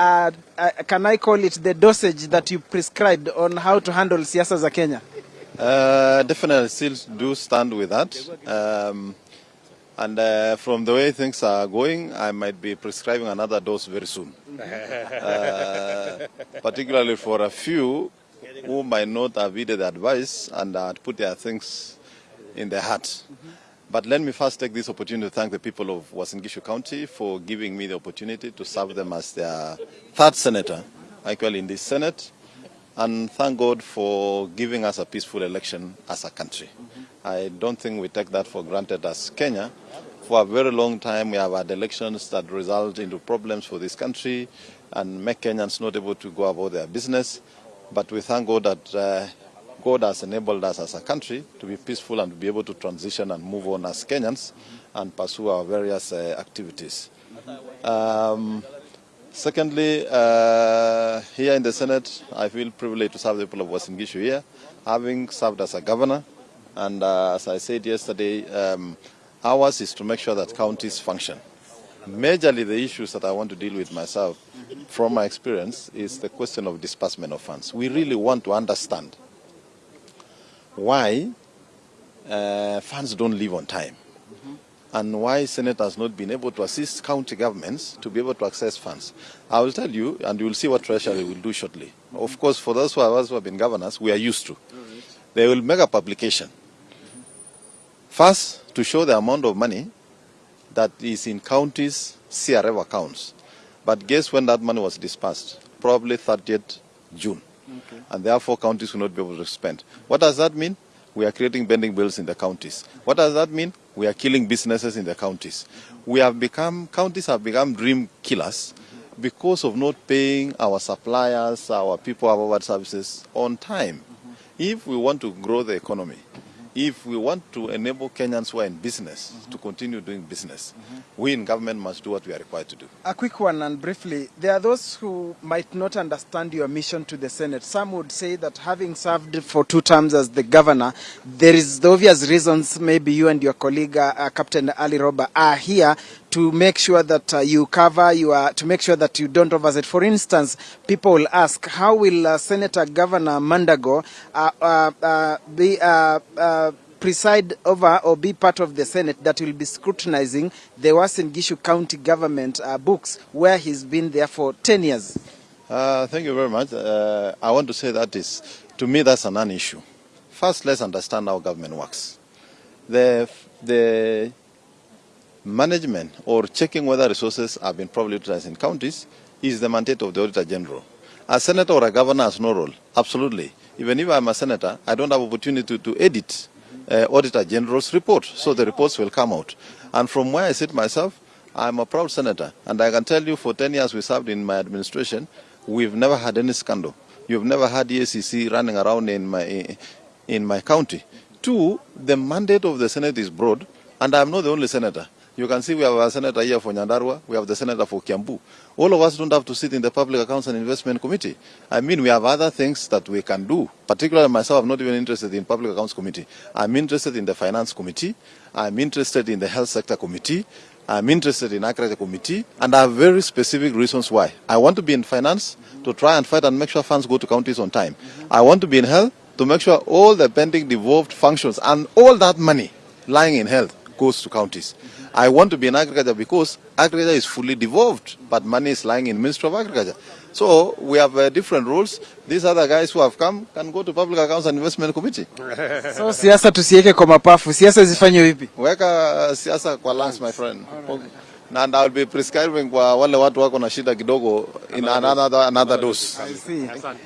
uh, uh, can I call it the dosage that you prescribed on how to handle siasa za Kenya? Uh, definitely still do stand with that. Um, and uh, from the way things are going, I might be prescribing another dose very soon. Uh, particularly for a few who might not have heeded the advice and had put their things in their heart. But let me first take this opportunity to thank the people of Uasin Gishu County for giving me the opportunity to serve them as their third senator, actually in this Senate and thank God for giving us a peaceful election as a country. I don't think we take that for granted as Kenya. For a very long time, we have had elections that result into problems for this country and make Kenyans not able to go about their business. But we thank God that uh, God has enabled us as a country to be peaceful and to be able to transition and move on as Kenyans and pursue our various uh, activities. Um, Secondly, uh, here in the Senate, I feel privileged to serve the people of Uasin Gishu here, having served as a governor. And uh, as I said yesterday, um, ours is to make sure that counties function. Majorly, the issues that I want to deal with myself, from my experience, is the question of disbursement of funds. We really want to understand why uh, funds don't leave on time mm-hmm. and why Senate has not been able to assist county governments to be able to access funds. I will tell you, and you will see what Treasury will do shortly. Mm-hmm. Of course, for those who have, who have been governors, we are used to. They will make a publication. Mm-hmm. First, to show the amount of money that is in counties' CRF accounts. But guess when that money was dispersed? Probably 30th June. Okay. And therefore, counties will not be able to spend. What does that mean? We are creating pending bills in the counties. What does that mean? We are killing businesses in the counties. We have become, counties have become dream killers because of not paying our suppliers, our people, our services on time. If we want to grow the economy, if we want to enable Kenyans who are in business mm -hmm. to continue doing business, mm -hmm. we in government must do what we are required to do. A quick one and briefly. There are those who might not understand your mission to the Senate. Some would say that having served for two terms as the governor, there is the obvious reasons maybe you and your colleague, uh, Captain Ali Roba, are here to make sure that uh, you cover, you are, to make sure that you don't overset. For instance, people will ask, how will uh, Senator Governor Mandago uh, uh, uh, be preside over or be part of the Senate that will be scrutinizing the Uasin Gishu County government books where he's been there for 10 years? Thank you very much. I want to say that is, to me, that's a non-issue. First, let's understand how government works. The, the management or checking whether resources have been properly utilized in counties is the mandate of the Auditor General. A senator or a governor has no role, absolutely. Even if I'm a senator, I don't have opportunity to edit uh, Auditor General's report, so the reports will come out. And from where I sit myself, I'm a proud senator, and I can tell you for 10 years we served in my administration, we've never had any scandal. You've never had ACC running around in my, in my county. Two, the mandate of the Senate is broad, and I'm not the only senator. You can see we have a senator here for Nyandarua, we have the senator for Kiambu. All of us don't have to sit in the Public Accounts and Investment Committee. I mean, we have other things that we can do. Particularly myself, I'm not even interested in Public Accounts Committee. I'm interested in the Finance Committee. I'm interested in the Health Sector Committee. I'm interested in Agriculture Committee, and I have very specific reasons why. I want to be in finance to try and fight and make sure funds go to counties on time. I want to be in health to make sure all the pending devolved functions and all that money lying in health goes to counties. I want to be in agriculture because agriculture is fully devolved, but money is lying in Ministry of Agriculture. So we have uh, different rules. These other guys who have come can go to Public Accounts and Investment Committee. So siasa tusiweke kwa mapafu, siasa zifanywe vipi? Weka siasa kwa lungs, my friend. And I'll be prescribing kwa wale watu wako na shida kidogo in another, another dose. I see.